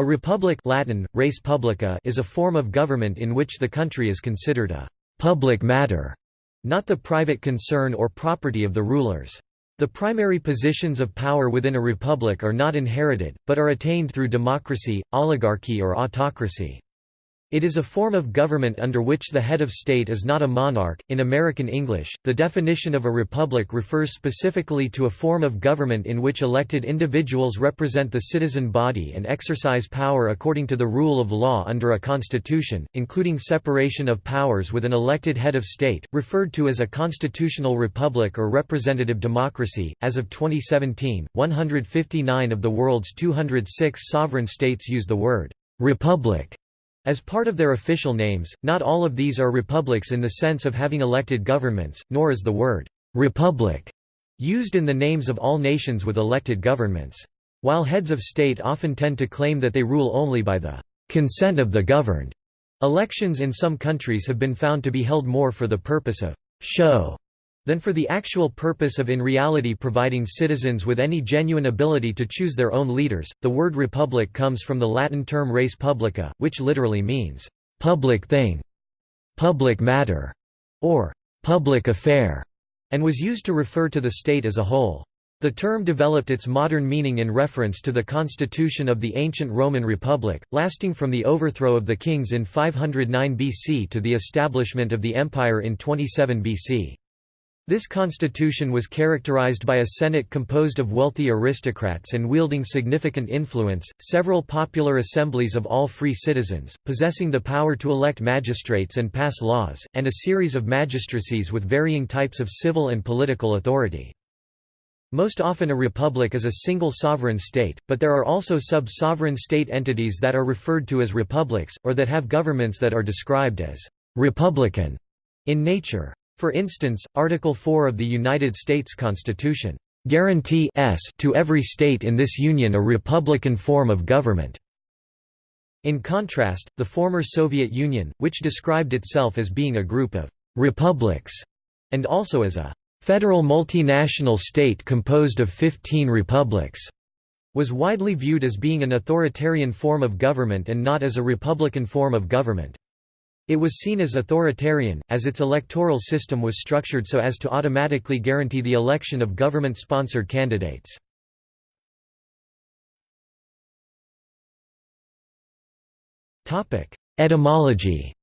A republic Latin, res publica is a form of government in which the country is considered a «public matter», not the private concern or property of the rulers. The primary positions of power within a republic are not inherited, but are attained through democracy, oligarchy or autocracy. It is a form of government under which the head of state is not a monarch. In American English, the definition of a republic refers specifically to a form of government in which elected individuals represent the citizen body and exercise power according to the rule of law under a constitution, including separation of powers with an elected head of state, referred to as a constitutional republic or representative democracy. As of 2017, 159 of the world's 206 sovereign states use the word republic as part of their official names, not all of these are republics in the sense of having elected governments, nor is the word «republic» used in the names of all nations with elected governments. While heads of state often tend to claim that they rule only by the «consent of the governed», elections in some countries have been found to be held more for the purpose of «show» than for the actual purpose of in reality providing citizens with any genuine ability to choose their own leaders. The word republic comes from the Latin term res publica, which literally means public thing, public matter, or public affair, and was used to refer to the state as a whole. The term developed its modern meaning in reference to the constitution of the ancient Roman Republic, lasting from the overthrow of the kings in 509 BC to the establishment of the empire in 27 BC. This constitution was characterized by a Senate composed of wealthy aristocrats and wielding significant influence, several popular assemblies of all free citizens, possessing the power to elect magistrates and pass laws, and a series of magistracies with varying types of civil and political authority. Most often a republic is a single sovereign state, but there are also sub-sovereign state entities that are referred to as republics, or that have governments that are described as «republican» in nature. For instance, Article 4 of the United States Constitution guarantees to every state in this union a republican form of government. In contrast, the former Soviet Union, which described itself as being a group of republics, and also as a federal multinational state composed of 15 republics, was widely viewed as being an authoritarian form of government and not as a republican form of government. It was seen as authoritarian, as its electoral system was structured so as to automatically guarantee the election of government-sponsored candidates. Etymology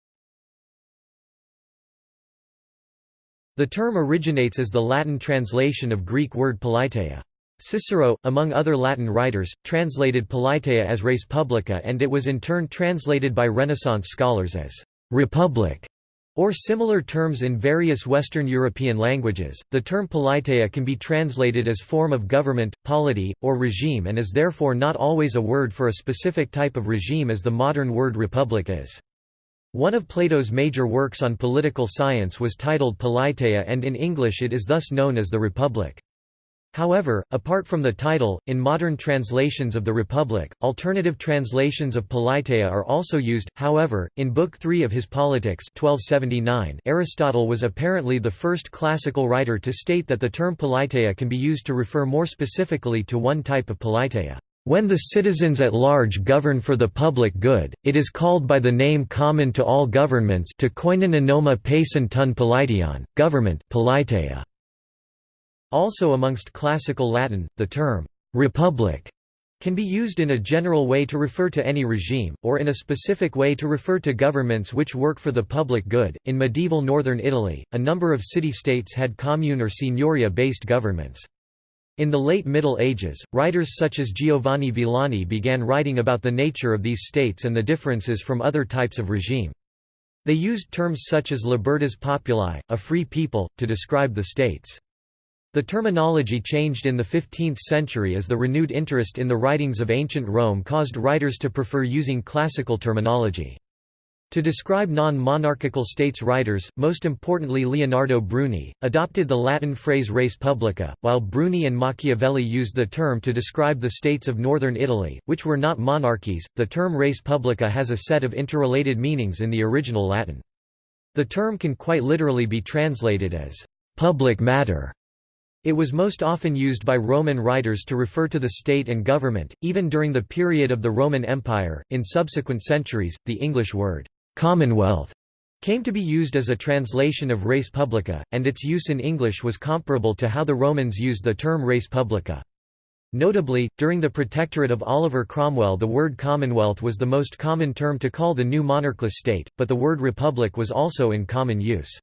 The term originates as the Latin translation of Greek word politeia. Cicero, among other Latin writers, translated politeia as res publica and it was in turn translated by Renaissance scholars as republic, or similar terms in various Western European languages. The term politeia can be translated as form of government, polity, or regime and is therefore not always a word for a specific type of regime as the modern word republic is. One of Plato's major works on political science was titled Politeia and in English it is thus known as the Republic. However, apart from the title, in modern translations of the Republic, alternative translations of Politeia are also used. However, in Book 3 of his Politics 1279, Aristotle was apparently the first classical writer to state that the term Politeia can be used to refer more specifically to one type of Politeia. When the citizens at large govern for the public good, it is called by the name common to all governments to koinon anoma pacen tun politeion, government politeia. Also amongst classical Latin, the term «republic» can be used in a general way to refer to any regime, or in a specific way to refer to governments which work for the public good. In medieval northern Italy, a number of city-states had commune or signoria-based governments. In the late Middle Ages, writers such as Giovanni Villani began writing about the nature of these states and the differences from other types of regime. They used terms such as libertas populi, a free people, to describe the states. The terminology changed in the 15th century as the renewed interest in the writings of ancient Rome caused writers to prefer using classical terminology. To describe non-monarchical states writers, most importantly Leonardo Bruni, adopted the Latin phrase res publica, while Bruni and Machiavelli used the term to describe the states of northern Italy, which were not monarchies. The term res publica has a set of interrelated meanings in the original Latin. The term can quite literally be translated as public matter It was most often used by Roman writers to refer to the state and government, even during the period of the Roman Empire. In subsequent centuries, the English word, commonwealth, came to be used as a translation of res publica, and its use in English was comparable to how the Romans used the term res publica. Notably, during the protectorate of Oliver Cromwell the word commonwealth was the most common term to call the new monarchless state, but the word republic was also in common use.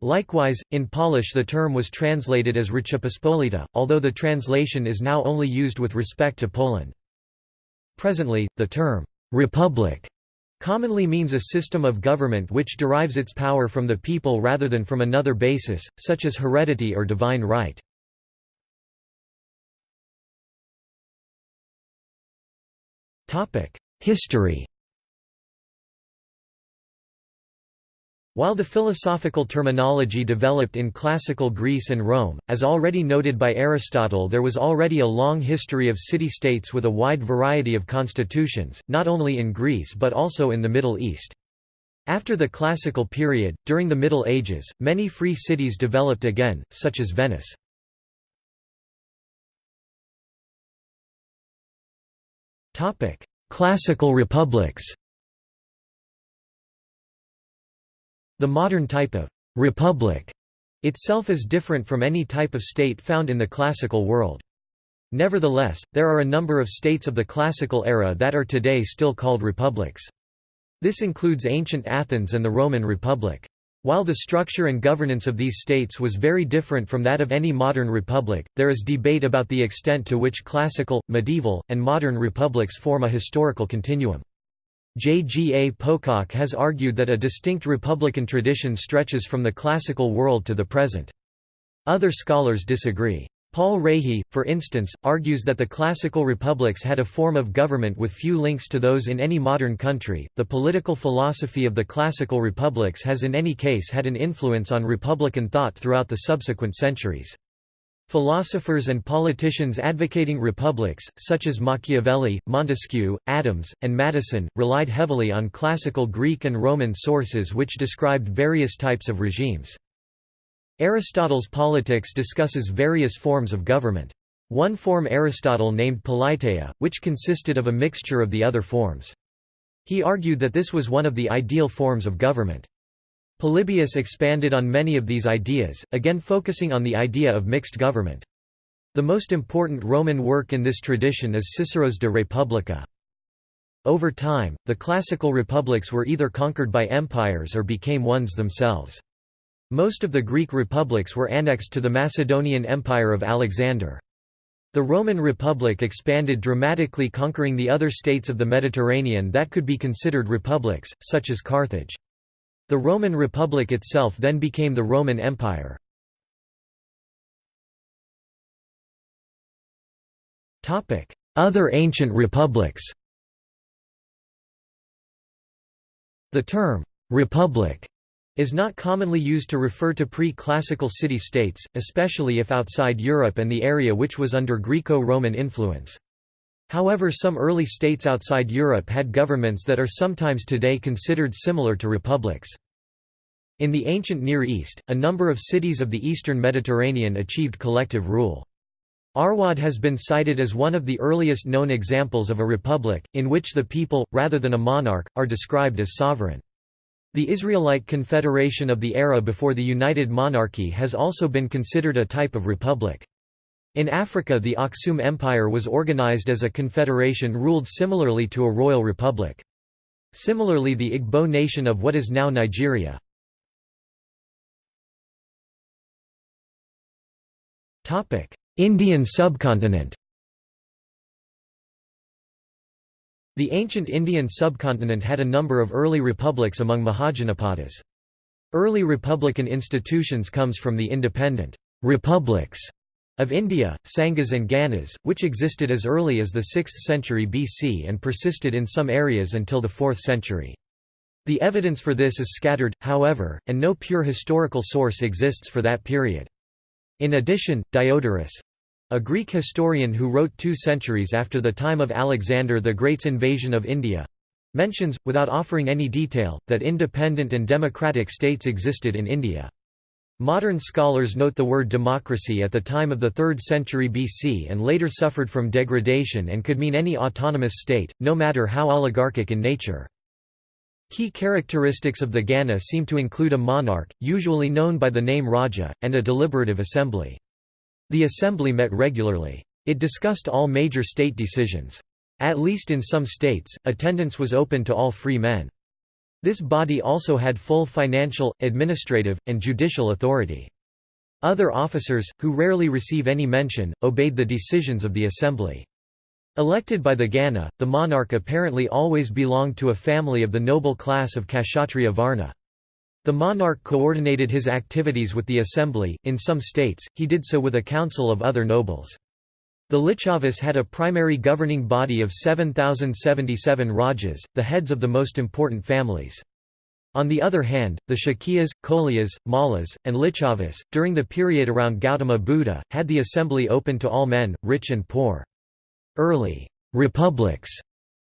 Likewise, in Polish the term was translated as Rzeczpospolita, although the translation is now only used with respect to Poland. Presently, the term, «republic» commonly means a system of government which derives its power from the people rather than from another basis, such as heredity or divine right. History While the philosophical terminology developed in classical Greece and Rome, as already noted by Aristotle there was already a long history of city-states with a wide variety of constitutions, not only in Greece but also in the Middle East. After the classical period, during the Middle Ages, many free cities developed again, such as Venice. Classical republics The modern type of «republic» itself is different from any type of state found in the classical world. Nevertheless, there are a number of states of the classical era that are today still called republics. This includes ancient Athens and the Roman Republic. While the structure and governance of these states was very different from that of any modern republic, there is debate about the extent to which classical, medieval, and modern republics form a historical continuum. J. G. A. Pocock has argued that a distinct republican tradition stretches from the classical world to the present. Other scholars disagree. Paul Rahe, for instance, argues that the classical republics had a form of government with few links to those in any modern country. The political philosophy of the classical republics has in any case had an influence on republican thought throughout the subsequent centuries. Philosophers and politicians advocating republics, such as Machiavelli, Montesquieu, Adams, and Madison, relied heavily on classical Greek and Roman sources which described various types of regimes. Aristotle's Politics discusses various forms of government. One form Aristotle named politeia, which consisted of a mixture of the other forms. He argued that this was one of the ideal forms of government. Polybius expanded on many of these ideas, again focusing on the idea of mixed government. The most important Roman work in this tradition is Cicero's De Republica. Over time, the classical republics were either conquered by empires or became ones themselves. Most of the Greek republics were annexed to the Macedonian Empire of Alexander. The Roman Republic expanded dramatically conquering the other states of the Mediterranean that could be considered republics, such as Carthage. The Roman Republic itself then became the Roman Empire. Other ancient republics The term, «republic» is not commonly used to refer to pre-classical city-states, especially if outside Europe and the area which was under Greco-Roman influence. However some early states outside Europe had governments that are sometimes today considered similar to republics. In the ancient Near East, a number of cities of the eastern Mediterranean achieved collective rule. Arwad has been cited as one of the earliest known examples of a republic, in which the people, rather than a monarch, are described as sovereign. The Israelite confederation of the era before the United Monarchy has also been considered a type of republic. In Africa the Aksum Empire was organized as a confederation ruled similarly to a royal republic. Similarly the Igbo nation of what is now Nigeria. Indian subcontinent The ancient Indian subcontinent had a number of early republics among Mahajanapadas. Early republican institutions comes from the independent republics of India, Sanghas and Ganas, which existed as early as the 6th century BC and persisted in some areas until the 4th century. The evidence for this is scattered, however, and no pure historical source exists for that period. In addition, Diodorus—a Greek historian who wrote two centuries after the time of Alexander the Great's invasion of India—mentions, without offering any detail, that independent and democratic states existed in India. Modern scholars note the word democracy at the time of the 3rd century BC and later suffered from degradation and could mean any autonomous state, no matter how oligarchic in nature. Key characteristics of the Gana seem to include a monarch, usually known by the name Raja, and a deliberative assembly. The assembly met regularly. It discussed all major state decisions. At least in some states, attendance was open to all free men. This body also had full financial, administrative, and judicial authority. Other officers, who rarely receive any mention, obeyed the decisions of the assembly. Elected by the Gana, the monarch apparently always belonged to a family of the noble class of Kshatriya Varna. The monarch coordinated his activities with the assembly, in some states, he did so with a council of other nobles. The Lichavas had a primary governing body of 7,077 rajas, the heads of the most important families. On the other hand, the Shakyas, Kolias, Mallas, and Lichavas, during the period around Gautama Buddha, had the assembly open to all men, rich and poor. Early republics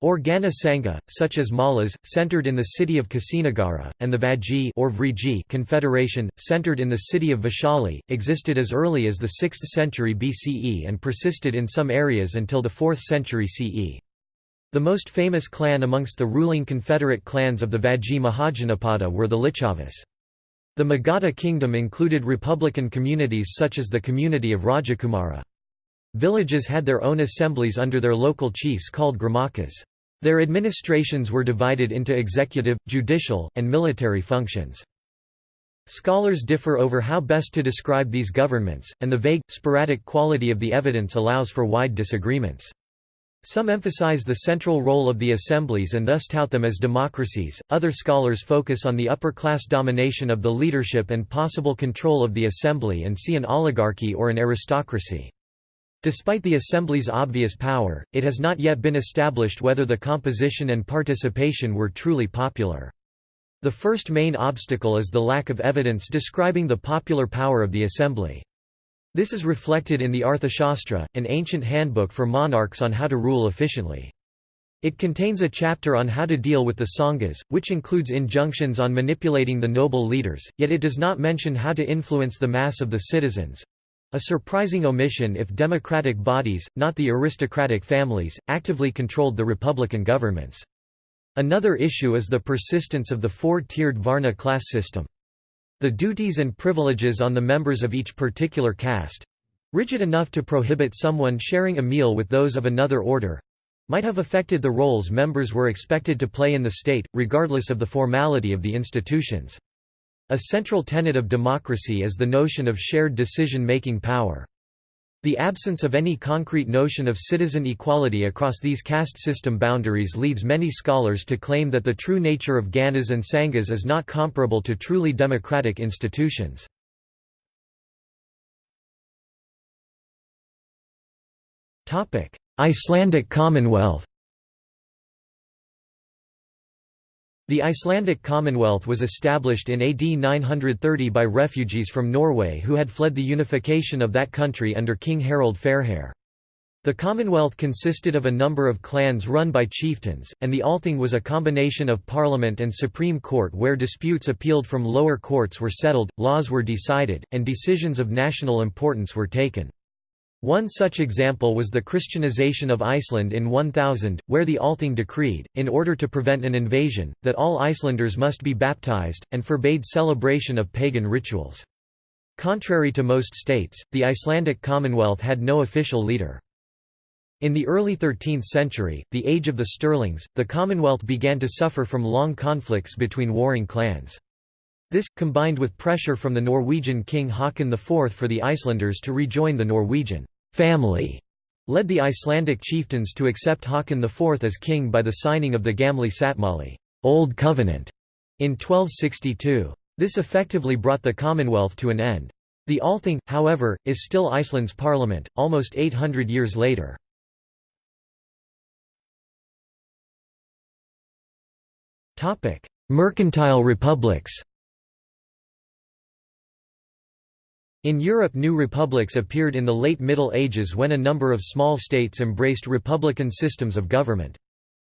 or Gana Sangha, such as Mallas, centered in the city of Kasinagara, and the Vajji or Vriji Confederation, centered in the city of Vaishali, existed as early as the 6th century BCE and persisted in some areas until the 4th century CE. The most famous clan amongst the ruling confederate clans of the Vajji Mahajanapada were the Lichavas. The Magadha kingdom included republican communities such as the community of Rajakumara. Villages had their own assemblies under their local chiefs called gramakas. Their administrations were divided into executive, judicial, and military functions. Scholars differ over how best to describe these governments, and the vague, sporadic quality of the evidence allows for wide disagreements. Some emphasize the central role of the assemblies and thus tout them as democracies, other scholars focus on the upper-class domination of the leadership and possible control of the assembly and see an oligarchy or an aristocracy. Despite the Assembly's obvious power, it has not yet been established whether the composition and participation were truly popular. The first main obstacle is the lack of evidence describing the popular power of the Assembly. This is reflected in the Arthashastra, an ancient handbook for monarchs on how to rule efficiently. It contains a chapter on how to deal with the Sanghas, which includes injunctions on manipulating the noble leaders, yet it does not mention how to influence the mass of the citizens, a surprising omission if democratic bodies, not the aristocratic families, actively controlled the republican governments. Another issue is the persistence of the four-tiered Varna class system. The duties and privileges on the members of each particular caste—rigid enough to prohibit someone sharing a meal with those of another order—might have affected the roles members were expected to play in the state, regardless of the formality of the institutions. A central tenet of democracy is the notion of shared decision-making power. The absence of any concrete notion of citizen equality across these caste system boundaries leads many scholars to claim that the true nature of Ganas and Sanghas is not comparable to truly democratic institutions. Icelandic Commonwealth The Icelandic Commonwealth was established in AD 930 by refugees from Norway who had fled the unification of that country under King Harald Fairhair. The Commonwealth consisted of a number of clans run by chieftains, and the Althing was a combination of parliament and supreme court where disputes appealed from lower courts were settled, laws were decided, and decisions of national importance were taken. One such example was the Christianization of Iceland in 1000, where the Althing decreed, in order to prevent an invasion, that all Icelanders must be baptized, and forbade celebration of pagan rituals. Contrary to most states, the Icelandic Commonwealth had no official leader. In the early 13th century, the age of the Sturlungs, the Commonwealth began to suffer from long conflicts between warring clans. This, combined with pressure from the Norwegian king Haakon IV for the Icelanders to rejoin the Norwegian family, led the Icelandic chieftains to accept Haakon IV as king by the signing of the Gamli sáttmáli Old Covenant in 1262. This effectively brought the Commonwealth to an end. The Althing, however, is still Iceland's parliament, almost 800 years later. Mercantile republics In Europe new republics appeared in the late Middle Ages when a number of small states embraced republican systems of government.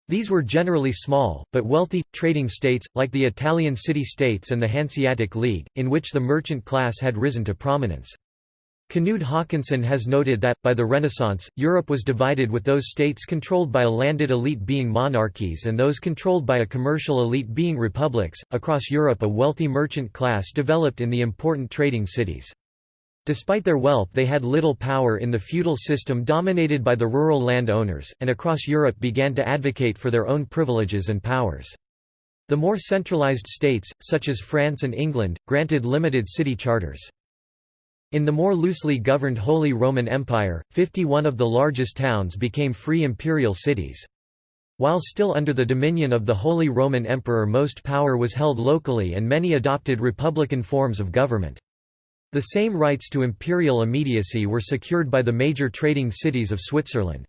These were generally small, but wealthy, trading states, like the Italian city-states and the Hanseatic League, in which the merchant class had risen to prominence. Knud Haakonssen has noted that, by the Renaissance, Europe was divided with those states controlled by a landed elite being monarchies and those controlled by a commercial elite being republics. Across Europe, a wealthy merchant class developed in the important trading cities. Despite their wealth they had little power in the feudal system dominated by the rural landowners, and across Europe began to advocate for their own privileges and powers. The more centralized states, such as France and England, granted limited city charters. In the more loosely governed Holy Roman Empire, 51 of the largest towns became free imperial cities. While still under the dominion of the Holy Roman Emperor most power was held locally and many adopted republican forms of government. The same rights to imperial immediacy were secured by the major trading cities of Switzerland.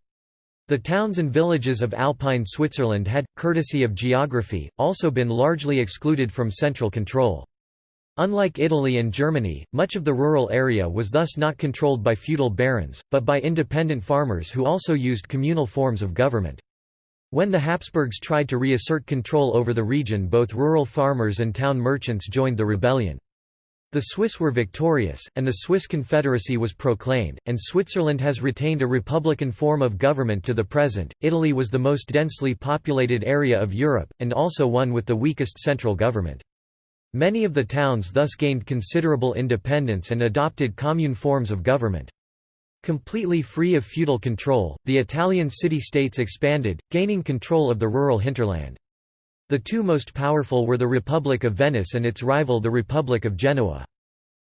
The towns and villages of Alpine Switzerland had, courtesy of geography, also been largely excluded from central control. Unlike Italy and Germany, much of the rural area was thus not controlled by feudal barons, but by independent farmers who also used communal forms of government. When the Habsburgs tried to reassert control over the region both rural farmers and town merchants joined the rebellion. The Swiss were victorious, and the Swiss Confederacy was proclaimed, and Switzerland has retained a republican form of government to the present. Italy was the most densely populated area of Europe, and also one with the weakest central government. Many of the towns thus gained considerable independence and adopted commune forms of government. Completely free of feudal control, the Italian city-states expanded, gaining control of the rural hinterland. The two most powerful were the Republic of Venice and its rival the Republic of Genoa.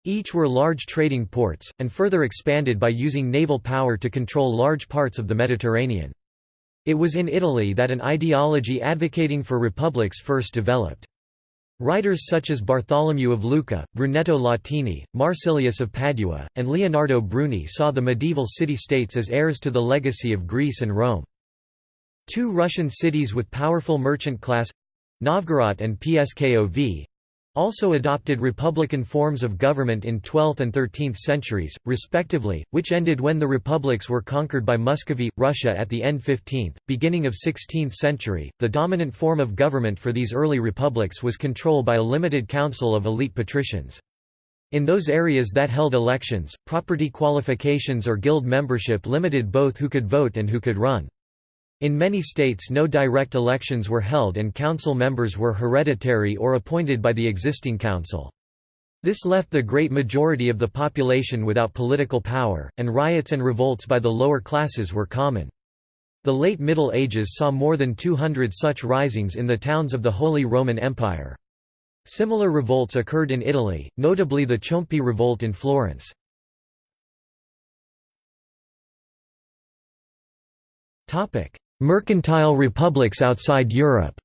Each were large trading ports, and further expanded by using naval power to control large parts of the Mediterranean. It was in Italy that an ideology advocating for republics first developed. Writers such as Bartholomew of Lucca, Brunetto Latini, Marsilius of Padua, and Leonardo Bruni saw the medieval city-states as heirs to the legacy of Greece and Rome. Two Russian cities with powerful merchant class Novgorod and Pskov also adopted republican forms of government in 12th and 13th centuries, respectively, which ended when the republics were conquered by Muscovy, Russia at the end 15th, beginning of 16th century. The dominant form of government for these early republics was control by a limited council of elite patricians. In those areas that held elections, property qualifications or guild membership limited both who could vote and who could run. In many states no direct elections were held and council members were hereditary or appointed by the existing council. This left the great majority of the population without political power, and riots and revolts by the lower classes were common. The late Middle Ages saw more than 200 such risings in the towns of the Holy Roman Empire. Similar revolts occurred in Italy, notably the Ciompi revolt in Florence. Mercantile republics outside Europe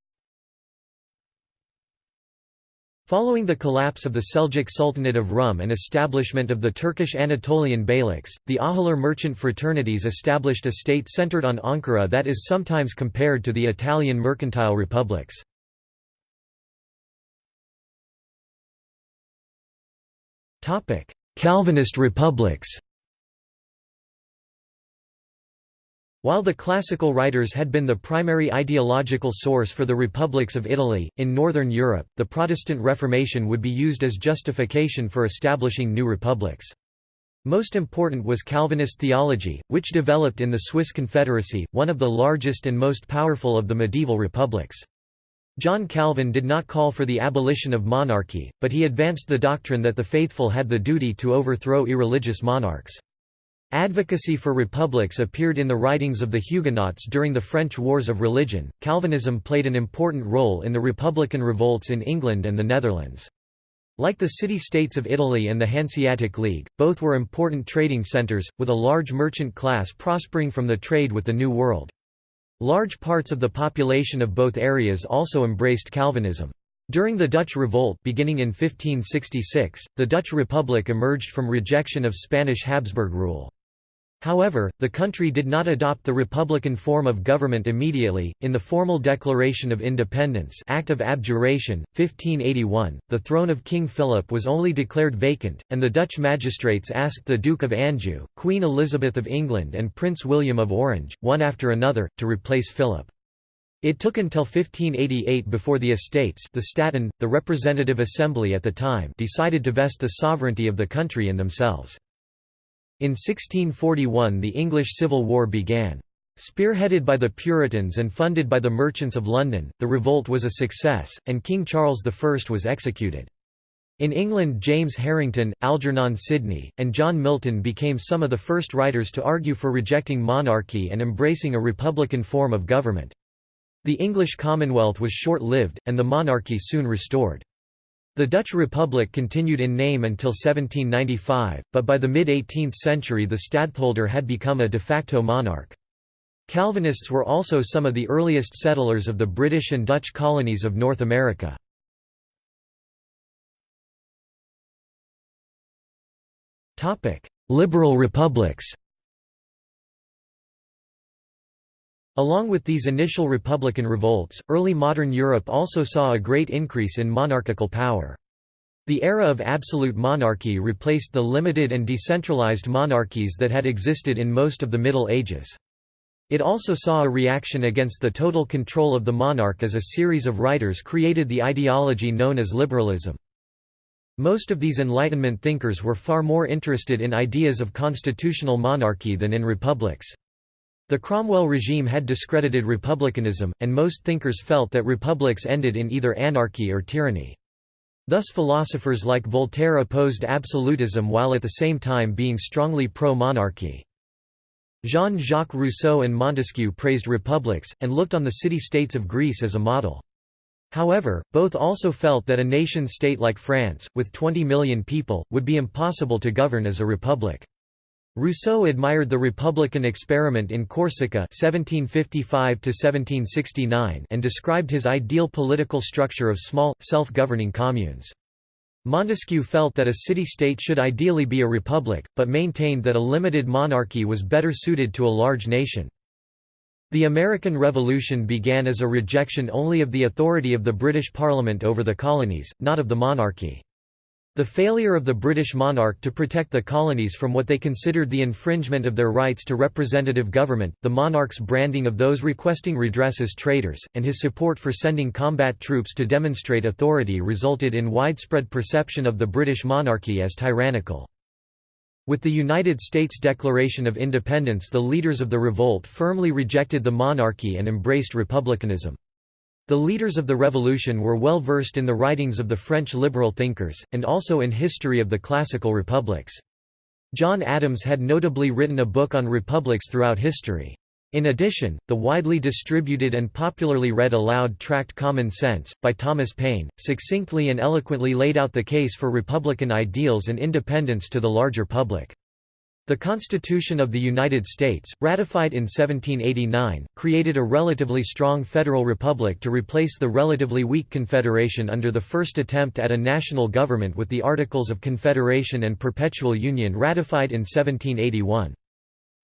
Following the collapse of the Seljuk Sultanate of Rum and establishment of the Turkish Anatolian beyliks, the Ahiler merchant fraternities established a state centered on Ankara that is sometimes compared to the Italian mercantile republics. Calvinist republics While the classical writers had been the primary ideological source for the republics of Italy, in Northern Europe, the Protestant Reformation would be used as justification for establishing new republics. Most important was Calvinist theology, which developed in the Swiss Confederacy, one of the largest and most powerful of the medieval republics. John Calvin did not call for the abolition of monarchy, but he advanced the doctrine that the faithful had the duty to overthrow irreligious monarchs. Advocacy for republics appeared in the writings of the Huguenots during the French Wars of Religion. Calvinism played an important role in the republican revolts in England and the Netherlands. Like the city-states of Italy and the Hanseatic League, both were important trading centres, with a large merchant class prospering from the trade with the New World. Large parts of the population of both areas also embraced Calvinism. During the Dutch Revolt beginning in 1566, the Dutch Republic emerged from rejection of Spanish Habsburg rule. However, the country did not adopt the republican form of government immediately. In the formal Declaration of Independence Act of Abjuration, 1581, the throne of King Philip was only declared vacant, and the Dutch magistrates asked the Duke of Anjou, Queen Elizabeth of England and Prince William of Orange, one after another, to replace Philip. It took until 1588 before the estates the Staten, the representative assembly at the time decided to vest the sovereignty of the country in themselves. In 1641 the English Civil War began. Spearheaded by the Puritans and funded by the merchants of London, the revolt was a success, and King Charles I was executed. In England James Harrington, Algernon Sidney, and John Milton became some of the first writers to argue for rejecting monarchy and embracing a republican form of government. The English Commonwealth was short-lived, and the monarchy soon restored. The Dutch Republic continued in name until 1795, but by the mid-18th century the stadtholder had become a de facto monarch. Calvinists were also some of the earliest settlers of the British and Dutch colonies of North America. Liberal republics Along with these initial republican revolts, early modern Europe also saw a great increase in monarchical power. The era of absolute monarchy replaced the limited and decentralized monarchies that had existed in most of the Middle Ages. It also saw a reaction against the total control of the monarch as a series of writers created the ideology known as liberalism. Most of these Enlightenment thinkers were far more interested in ideas of constitutional monarchy than in republics. The Cromwell regime had discredited republicanism, and most thinkers felt that republics ended in either anarchy or tyranny. Thus philosophers like Voltaire opposed absolutism while at the same time being strongly pro-monarchy. Jean-Jacques Rousseau and Montesquieu praised republics, and looked on the city-states of Greece as a model. However, both also felt that a nation-state like France, with 20 million people, would be impossible to govern as a republic. Rousseau admired the republican experiment in Corsica (1755–1769) and described his ideal political structure of small, self-governing communes. Montesquieu felt that a city-state should ideally be a republic, but maintained that a limited monarchy was better suited to a large nation. The American Revolution began as a rejection only of the authority of the British Parliament over the colonies, not of the monarchy. The failure of the British monarch to protect the colonies from what they considered the infringement of their rights to representative government, the monarch's branding of those requesting redress as traitors, and his support for sending combat troops to demonstrate authority resulted in widespread perception of the British monarchy as tyrannical. With the United States Declaration of Independence the leaders of the revolt firmly rejected the monarchy and embraced republicanism. The leaders of the revolution were well versed in the writings of the French liberal thinkers, and also in history of the classical republics. John Adams had notably written a book on republics throughout history. In addition, the widely distributed and popularly read aloud tract Common Sense, by Thomas Paine, succinctly and eloquently laid out the case for republican ideals and independence to the larger public. The Constitution of the United States, ratified in 1789, created a relatively strong federal republic to replace the relatively weak Confederation under the first attempt at a national government with the Articles of Confederation and Perpetual Union ratified in 1781.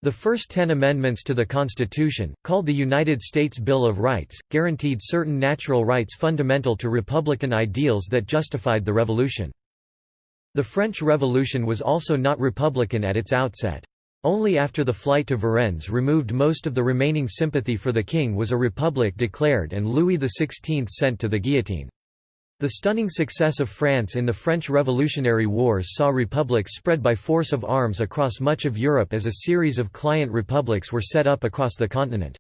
The first ten amendments to the Constitution, called the United States Bill of Rights, guaranteed certain natural rights fundamental to republican ideals that justified the Revolution. The French Revolution was also not republican at its outset. Only after the flight to Varennes removed most of the remaining sympathy for the king was a republic declared and Louis XVI sent to the guillotine. The stunning success of France in the French Revolutionary Wars saw republics spread by force of arms across much of Europe as a series of client republics were set up across the continent.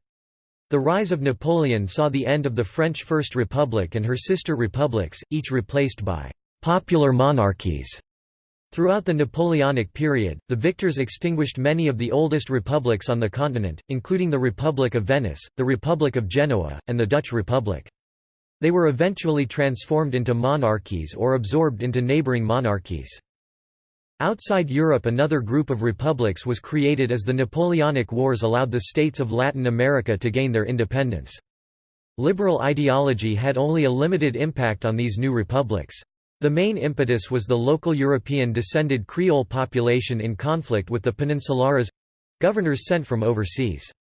The rise of Napoleon saw the end of the French First Republic and her sister republics, each replaced by popular monarchies. Throughout the Napoleonic period, the victors extinguished many of the oldest republics on the continent, including the Republic of Venice, the Republic of Genoa, and the Dutch Republic. They were eventually transformed into monarchies or absorbed into neighboring monarchies. Outside Europe another group of republics was created as the Napoleonic Wars allowed the states of Latin America to gain their independence. Liberal ideology had only a limited impact on these new republics. The main impetus was the local European-descended Creole population in conflict with the Peninsulares—governors sent from overseas.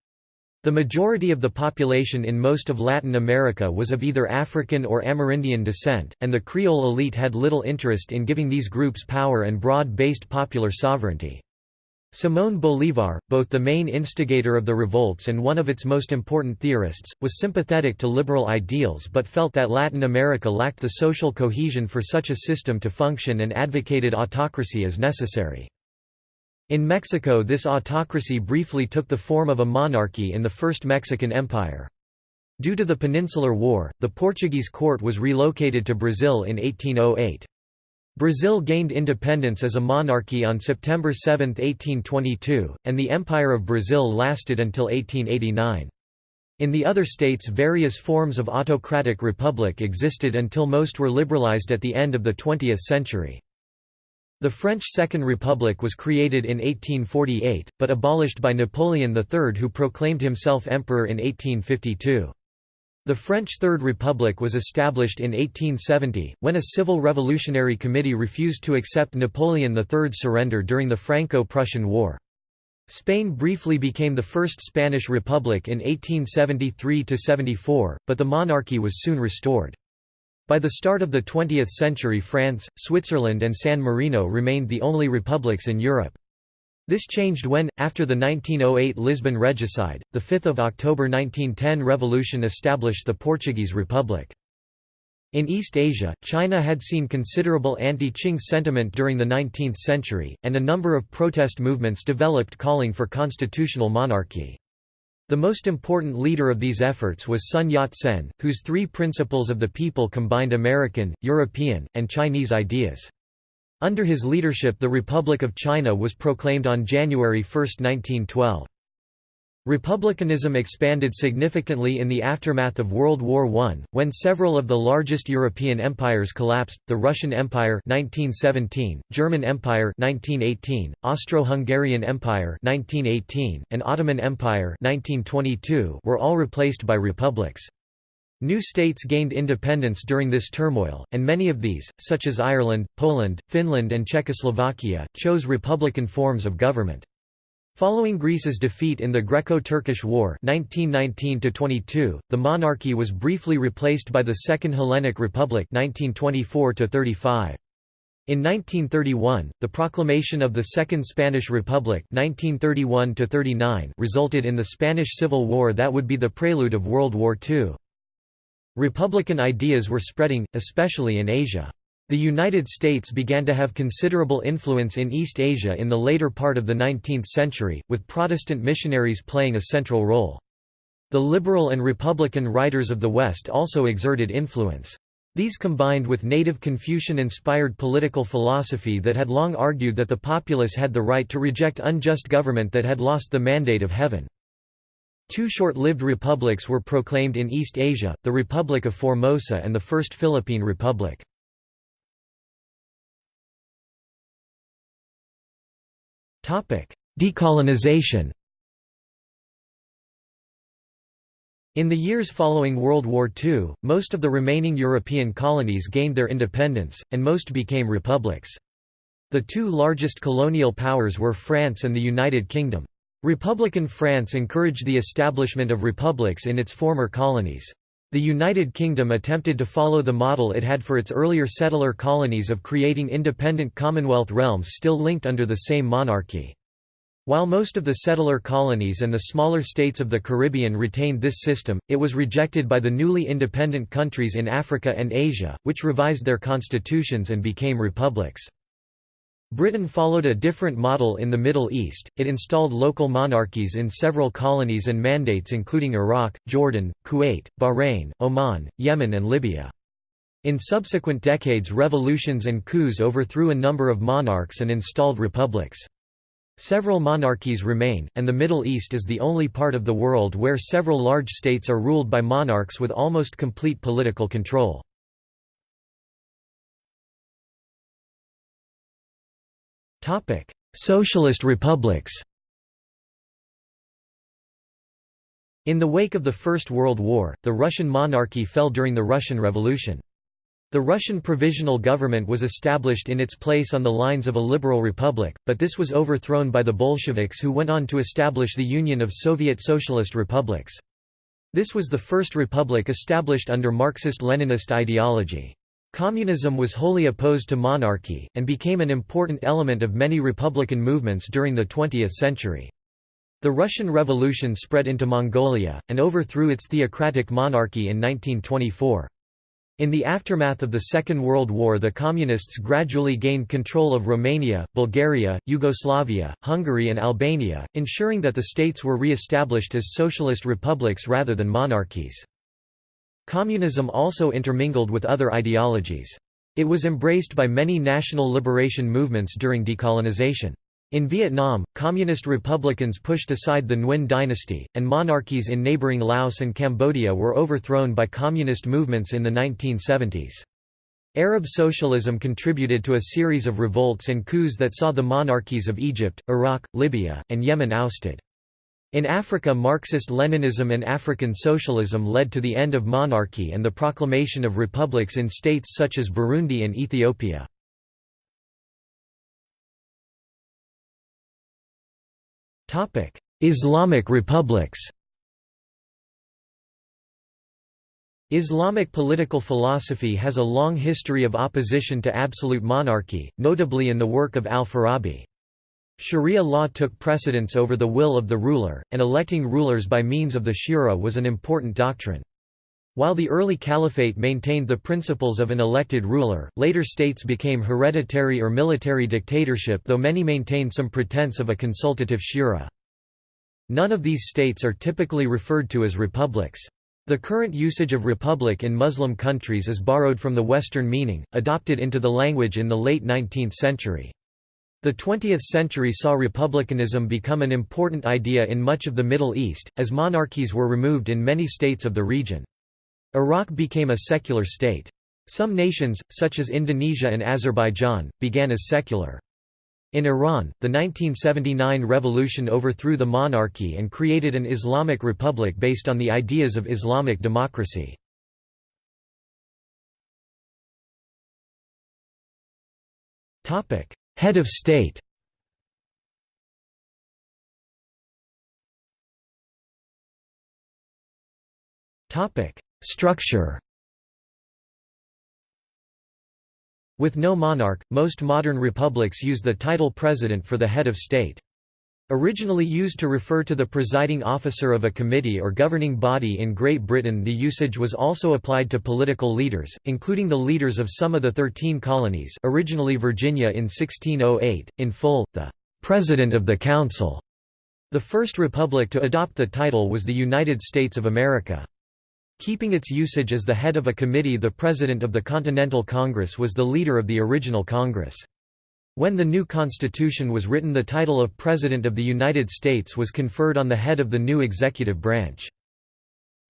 The majority of the population in most of Latin America was of either African or Amerindian descent, and the Creole elite had little interest in giving these groups power and broad-based popular sovereignty. Simón Bolívar, both the main instigator of the revolts and one of its most important theorists, was sympathetic to liberal ideals but felt that Latin America lacked the social cohesion for such a system to function and advocated autocracy as necessary. In Mexico this autocracy briefly took the form of a monarchy in the First Mexican Empire. Due to the Peninsular War, the Portuguese court was relocated to Brazil in 1808. Brazil gained independence as a monarchy on September 7, 1822, and the Empire of Brazil lasted until 1889. In the other states various forms of autocratic republic existed until most were liberalized at the end of the 20th century. The French Second Republic was created in 1848, but abolished by Napoleon III who proclaimed himself emperor in 1852. The French Third Republic was established in 1870, when a civil revolutionary committee refused to accept Napoleon III's surrender during the Franco-Prussian War. Spain briefly became the First Spanish Republic in 1873–74, but the monarchy was soon restored. By the start of the 20th century France, Switzerland and San Marino remained the only republics in Europe. This changed when, after the 1908 Lisbon regicide, the 5 October 1910 revolution established the Portuguese Republic. In East Asia, China had seen considerable anti-Qing sentiment during the 19th century, and a number of protest movements developed calling for constitutional monarchy. The most important leader of these efforts was Sun Yat-sen, whose three principles of the people combined American, European, and Chinese ideas. Under his leadership the Republic of China was proclaimed on January 1, 1912. Republicanism expanded significantly in the aftermath of World War I, when several of the largest European empires collapsed, the Russian Empire 1917, German Empire 1918, Austro-Hungarian Empire 1918, and Ottoman Empire 1922 were all replaced by republics. New states gained independence during this turmoil, and many of these, such as Ireland, Poland, Finland and Czechoslovakia, chose republican forms of government. Following Greece's defeat in the Greco-Turkish War 1919 the monarchy was briefly replaced by the Second Hellenic Republic 1924 -35. In 1931, the proclamation of the Second Spanish Republic 1931 resulted in the Spanish Civil War that would be the prelude of World War II. Republican ideas were spreading, especially in Asia. The United States began to have considerable influence in East Asia in the later part of the 19th century, with Protestant missionaries playing a central role. The liberal and Republican writers of the West also exerted influence. These combined with native Confucian-inspired political philosophy that had long argued that the populace had the right to reject unjust government that had lost the mandate of heaven. Two short-lived republics were proclaimed in East Asia, the Republic of Formosa and the First Philippine Republic. Decolonization In the years following World War II, most of the remaining European colonies gained their independence, and most became republics. The two largest colonial powers were France and the United Kingdom. Republican France encouraged the establishment of republics in its former colonies. The United Kingdom attempted to follow the model it had for its earlier settler colonies of creating independent Commonwealth realms still linked under the same monarchy. While most of the settler colonies and the smaller states of the Caribbean retained this system, it was rejected by the newly independent countries in Africa and Asia, which revised their constitutions and became republics. Britain followed a different model in the Middle East, it installed local monarchies in several colonies and mandates including Iraq, Jordan, Kuwait, Bahrain, Oman, Yemen and Libya. In subsequent decades revolutions and coups overthrew a number of monarchs and installed republics. Several monarchies remain, and the Middle East is the only part of the world where several large states are ruled by monarchs with almost complete political control. Topic: Socialist republics. In the wake of the First World War, the Russian monarchy fell during the Russian Revolution. The Russian Provisional Government was established in its place on the lines of a liberal republic, but this was overthrown by the Bolsheviks who went on to establish the Union of Soviet Socialist Republics. This was the first republic established under Marxist-Leninist ideology. Communism was wholly opposed to monarchy, and became an important element of many republican movements during the 20th century. The Russian Revolution spread into Mongolia, and overthrew its theocratic monarchy in 1924. In the aftermath of the Second World War the Communists gradually gained control of Romania, Bulgaria, Yugoslavia, Hungary and Albania, ensuring that the states were re-established as socialist republics rather than monarchies. Communism also intermingled with other ideologies. It was embraced by many national liberation movements during decolonization. In Vietnam, communist republicans pushed aside the Nguyen dynasty, and monarchies in neighboring Laos and Cambodia were overthrown by communist movements in the 1970s. Arab socialism contributed to a series of revolts and coups that saw the monarchies of Egypt, Iraq, Libya, and Yemen ousted. In Africa Marxist-Leninism and African socialism led to the end of monarchy and the proclamation of republics in states such as Burundi and Ethiopia. Islamic republics Islamic political philosophy has a long history of opposition to absolute monarchy, notably in the work of al-Farabi. Sharia law took precedence over the will of the ruler, and electing rulers by means of the shura was an important doctrine. While the early caliphate maintained the principles of an elected ruler, later states became hereditary or military dictatorship though many maintained some pretense of a consultative shura. None of these states are typically referred to as republics. The current usage of republic in Muslim countries is borrowed from the Western meaning, adopted into the language in the late 19th century. The 20th century saw republicanism become an important idea in much of the Middle East, as monarchies were removed in many states of the region. Iraq became a secular state. Some nations, such as Indonesia and Azerbaijan, began as secular. In Iran, the 1979 revolution overthrew the monarchy and created an Islamic republic based on the ideas of Islamic democracy. Topic: Head of state. Structure. With no monarch, most modern republics use the title president for the head of state. Originally used to refer to the presiding officer of a committee or governing body in Great Britain the usage was also applied to political leaders, including the leaders of some of the Thirteen Colonies originally Virginia in 1608, in full, the "'President of the Council". The first republic to adopt the title was the United States of America. Keeping its usage as the head of a committee the President of the Continental Congress was the leader of the original Congress. When the new Constitution was written the title of President of the United States was conferred on the head of the new executive branch.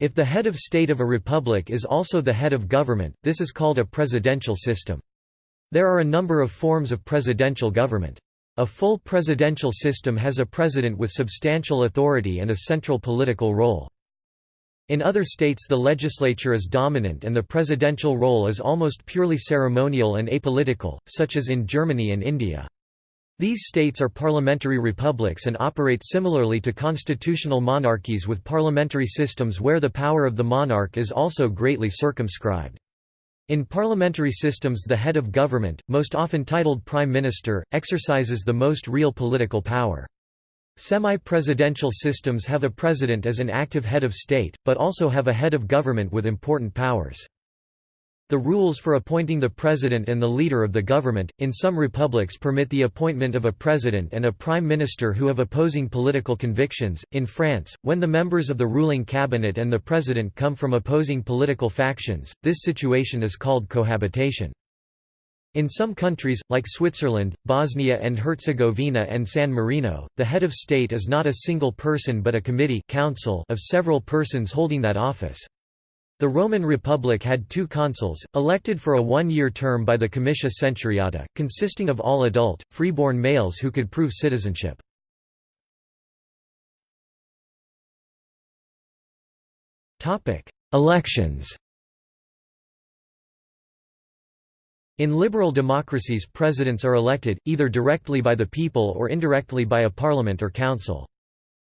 If the head of state of a republic is also the head of government, this is called a presidential system. There are a number of forms of presidential government. A full presidential system has a president with substantial authority and a central political role. In other states the legislature is dominant and the presidential role is almost purely ceremonial and apolitical, such as in Germany and India. These states are parliamentary republics and operate similarly to constitutional monarchies with parliamentary systems where the power of the monarch is also greatly circumscribed. In parliamentary systems the head of government, most often titled prime minister, exercises the most real political power. Semi-presidential systems have a president as an active head of state, but also have a head of government with important powers. The rules for appointing the president and the leader of the government, in some republics permit the appointment of a president and a prime minister who have opposing political convictions. In France, when the members of the ruling cabinet and the president come from opposing political factions, this situation is called cohabitation. In some countries, like Switzerland, Bosnia and Herzegovina and San Marino, the head of state is not a single person but a committee council of several persons holding that office. The Roman Republic had two consuls, elected for a one-year term by the Comitia Centuriata, consisting of all adult, freeborn males who could prove citizenship. Elections In liberal democracies presidents are elected, either directly by the people or indirectly by a parliament or council.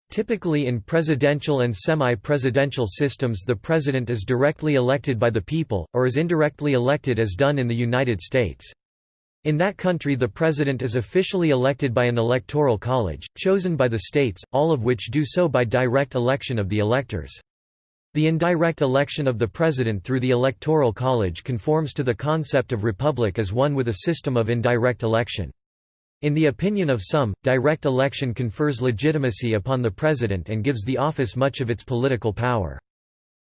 Typically in presidential and semi-presidential systems the president is directly elected by the people, or is indirectly elected as done in the United States. In that country the president is officially elected by an electoral college, chosen by the states, all of which do so by direct election of the electors. The indirect election of the president through the electoral college conforms to the concept of republic as one with a system of indirect election. In the opinion of some, direct election confers legitimacy upon the president and gives the office much of its political power.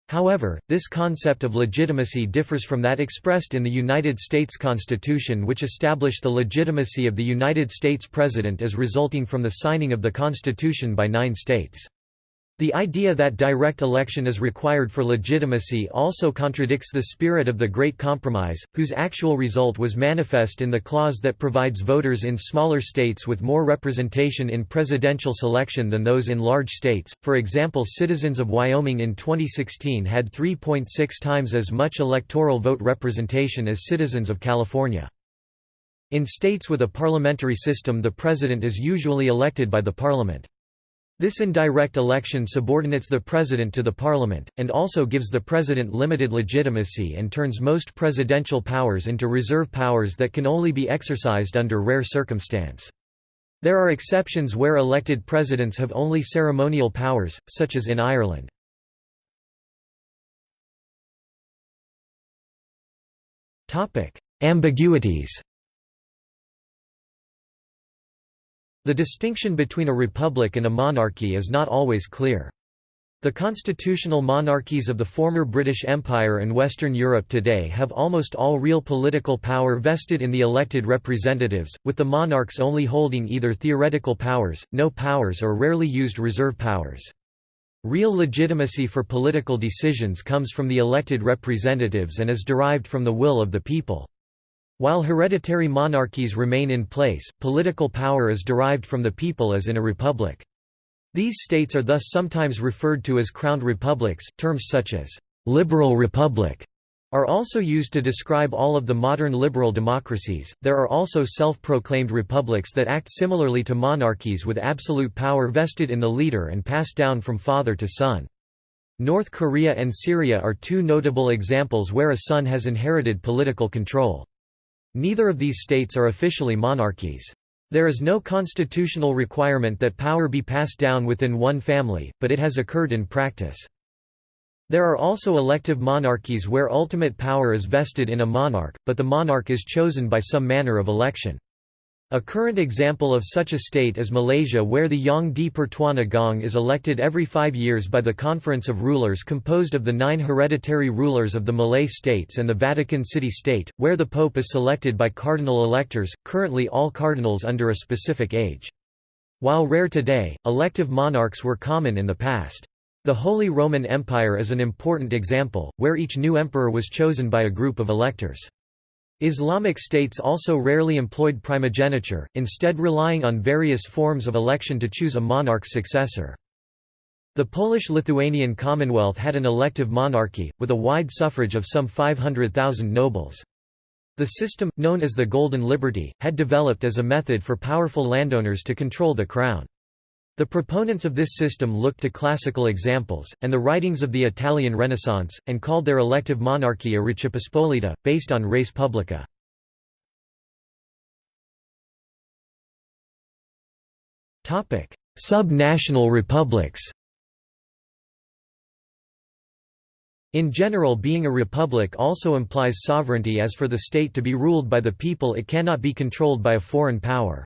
However, this concept of legitimacy differs from that expressed in the United States Constitution which established the legitimacy of the United States President as resulting from the signing of the Constitution by nine states. The idea that direct election is required for legitimacy also contradicts the spirit of the Great Compromise, whose actual result was manifest in the clause that provides voters in smaller states with more representation in presidential selection than those in large states. For example, citizens of Wyoming in 2016 had 3.6 times as much electoral vote representation as citizens of California. In states with a parliamentary system the president is usually elected by the parliament. This indirect election subordinates the president to the parliament, and also gives the president limited legitimacy and turns most presidential powers into reserve powers that can only be exercised under rare circumstance. There are exceptions where elected presidents have only ceremonial powers, such as in Ireland. Ambiguities The distinction between a republic and a monarchy is not always clear. The constitutional monarchies of the former British Empire and Western Europe today have almost all real political power vested in the elected representatives, with the monarchs only holding either theoretical powers, no powers or rarely used reserve powers. Real legitimacy for political decisions comes from the elected representatives and is derived from the will of the people. While hereditary monarchies remain in place, political power is derived from the people as in a republic. These states are thus sometimes referred to as crowned republics. Terms such as liberal republic are also used to describe all of the modern liberal democracies. There are also self proclaimed republics that act similarly to monarchies with absolute power vested in the leader and passed down from father to son. North Korea and Syria are two notable examples where a son has inherited political control. Neither of these states are officially monarchies. There is no constitutional requirement that power be passed down within one family, but it has occurred in practice. There are also elective monarchies where ultimate power is vested in a monarch, but the monarch is chosen by some manner of election. A current example of such a state is Malaysia where the Yang di Pertuan Agong is elected every five years by the Conference of Rulers composed of the nine hereditary rulers of the Malay states and the Vatican City State, where the Pope is selected by cardinal electors, currently all cardinals under a specific age. While rare today, elective monarchs were common in the past. The Holy Roman Empire is an important example, where each new emperor was chosen by a group of electors. Islamic states also rarely employed primogeniture, instead relying on various forms of election to choose a monarch's successor. The Polish-Lithuanian Commonwealth had an elective monarchy, with a wide suffrage of some 500,000 nobles. The system, known as the Golden Liberty, had developed as a method for powerful landowners to control the crown. The proponents of this system looked to classical examples, and the writings of the Italian Renaissance, and called their elective monarchy a Pospolita, based on res publica. Sub-national republics In general being a republic also implies sovereignty as for the state to be ruled by the people it cannot be controlled by a foreign power.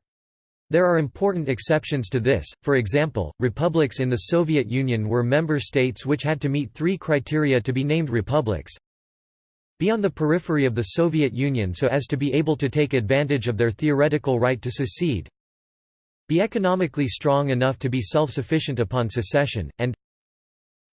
There are important exceptions to this, for example, republics in the Soviet Union were member states which had to meet three criteria to be named republics. Be on the periphery of the Soviet Union so as to be able to take advantage of their theoretical right to secede. Be economically strong enough to be self-sufficient upon secession, and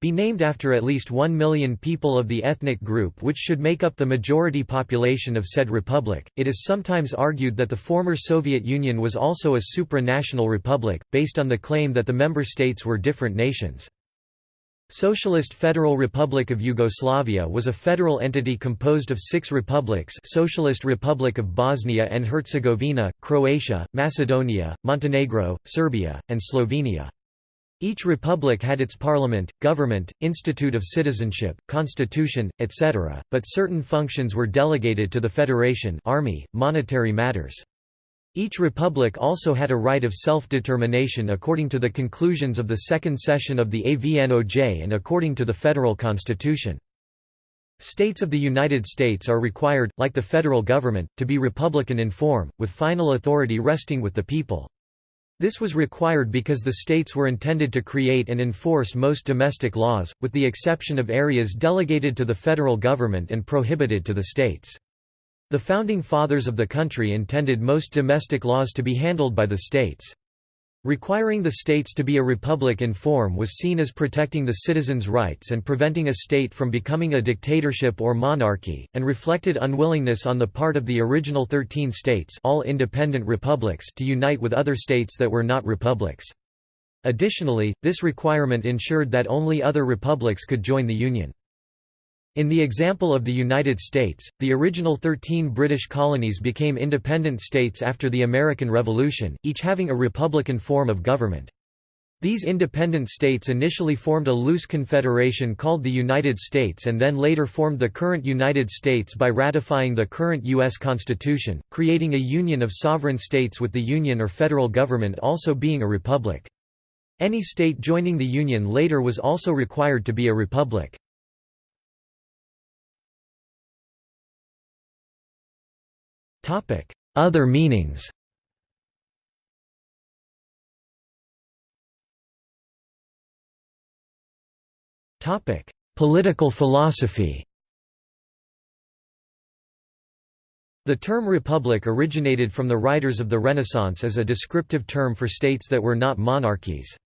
be named after at least one million people of the ethnic group which should make up the majority population of said republic. It is sometimes argued that the former Soviet Union was also a supranational republic, based on the claim that the member states were different nations. Socialist Federal Republic of Yugoslavia was a federal entity composed of six republics Socialist Republic of Bosnia and Herzegovina, Croatia, Macedonia, Montenegro, Serbia, and Slovenia. Each republic had its parliament, government, institute of citizenship, constitution, etc., but certain functions were delegated to the federation army, monetary matters. Each republic also had a right of self-determination according to the conclusions of the second session of the AVNOJ and according to the federal constitution. States of the United States are required, like the federal government, to be republican in form, with final authority resting with the people. This was required because the states were intended to create and enforce most domestic laws, with the exception of areas delegated to the federal government and prohibited to the states. The Founding Fathers of the country intended most domestic laws to be handled by the states. Requiring the states to be a republic in form was seen as protecting the citizens' rights and preventing a state from becoming a dictatorship or monarchy, and reflected unwillingness on the part of the original thirteen states all independent republics to unite with other states that were not republics. Additionally, this requirement ensured that only other republics could join the Union. In the example of the United States, the original 13 British colonies became independent states after the American Revolution, each having a republican form of government. These independent states initially formed a loose confederation called the United States and then later formed the current United States by ratifying the current U.S. Constitution, creating a union of sovereign states with the Union or federal government also being a republic. Any state joining the Union later was also required to be a republic. Other meanings Political philosophy The term republic originated from the writers of the Renaissance as a descriptive term for states that were not monarchies.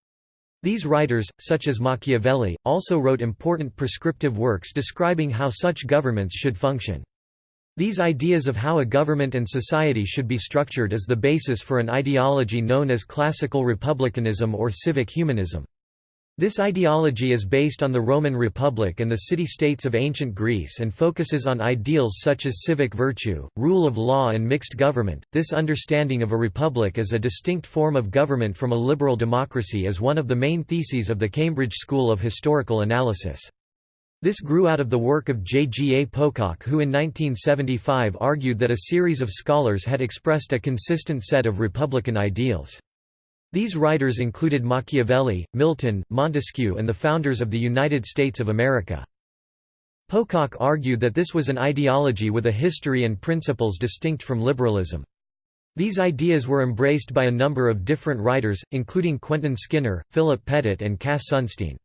These writers, such as Machiavelli, also wrote important prescriptive works describing how such governments should function. These ideas of how a government and society should be structured is the basis for an ideology known as classical republicanism or civic humanism. This ideology is based on the Roman Republic and the city-states of ancient Greece and focuses on ideals such as civic virtue, rule of law and mixed government. This understanding of a republic as a distinct form of government from a liberal democracy is one of the main theses of the Cambridge School of Historical Analysis. This grew out of the work of J. G. A. Pocock who in 1975 argued that a series of scholars had expressed a consistent set of republican ideals. These writers included Machiavelli, Milton, Montesquieu and the founders of the United States of America. Pocock argued that this was an ideology with a history and principles distinct from liberalism. These ideas were embraced by a number of different writers, including Quentin Skinner, Philip Pettit and Cass Sunstein.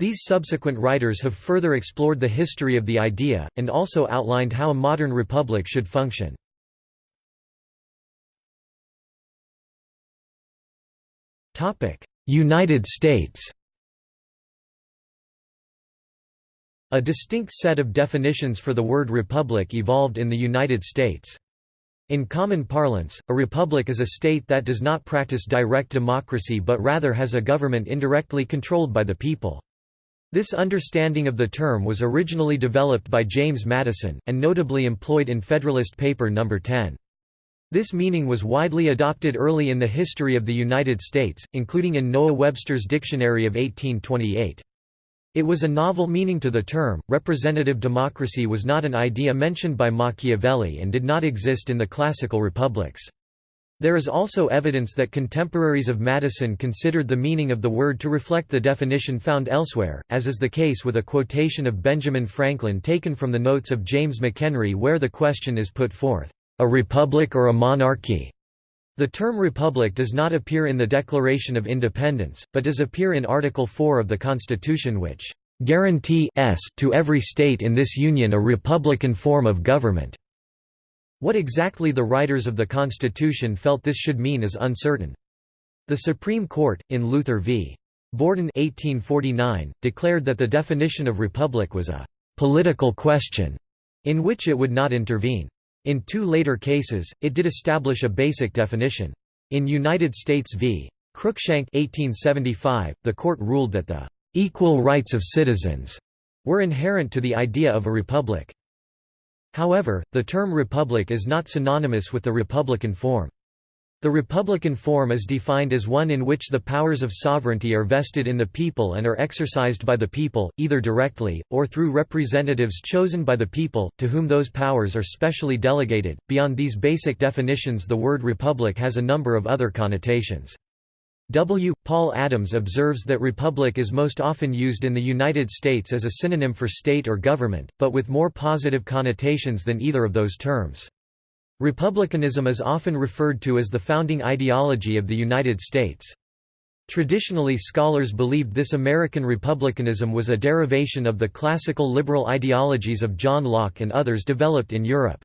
These subsequent writers have further explored the history of the idea, and also outlined how a modern republic should function. United States A distinct set of definitions for the word republic evolved in the United States. In common parlance, a republic is a state that does not practice direct democracy but rather has a government indirectly controlled by the people. This understanding of the term was originally developed by James Madison, and notably employed in Federalist Paper No. 10. This meaning was widely adopted early in the history of the United States, including in Noah Webster's Dictionary of 1828. It was a novel meaning to the term. Representative democracy was not an idea mentioned by Machiavelli and did not exist in the classical republics. There is also evidence that contemporaries of Madison considered the meaning of the word to reflect the definition found elsewhere, as is the case with a quotation of Benjamin Franklin taken from the notes of James McHenry where the question is put forth, "'A republic or a monarchy?' The term republic does not appear in the Declaration of Independence, but does appear in Article 4 of the Constitution which "'guarantee to every state in this Union a republican form of government' What exactly the writers of the Constitution felt this should mean is uncertain. The Supreme Court, in Luther v. Borden 1849, declared that the definition of republic was a «political question» in which it would not intervene. In two later cases, it did establish a basic definition. In United States v. Cruikshank 1875, the court ruled that the «equal rights of citizens» were inherent to the idea of a republic. However, the term republic is not synonymous with the republican form. The republican form is defined as one in which the powers of sovereignty are vested in the people and are exercised by the people, either directly, or through representatives chosen by the people, to whom those powers are specially delegated. Beyond these basic definitions, the word republic has a number of other connotations. W. Paul Adams observes that republic is most often used in the United States as a synonym for state or government, but with more positive connotations than either of those terms. Republicanism is often referred to as the founding ideology of the United States. Traditionally scholars believed this American republicanism was a derivation of the classical liberal ideologies of John Locke and others developed in Europe.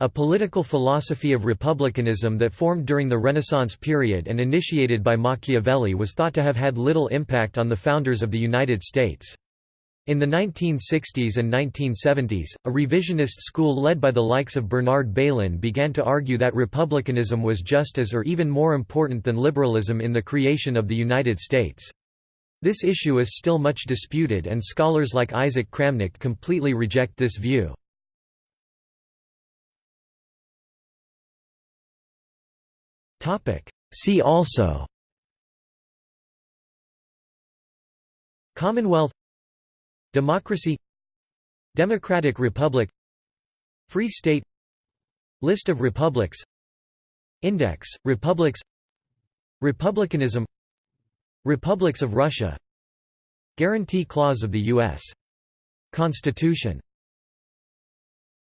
A political philosophy of republicanism that formed during the Renaissance period and initiated by Machiavelli was thought to have had little impact on the founders of the United States. In the 1960s and 1970s, a revisionist school led by the likes of Bernard Bailyn began to argue that republicanism was just as or even more important than liberalism in the creation of the United States. This issue is still much disputed and scholars like Isaac Kramnick completely reject this view. See also Commonwealth Democracy Democratic Republic Free State List of republics Index, republics Republicanism Republics of Russia Guarantee Clause of the U.S. Constitution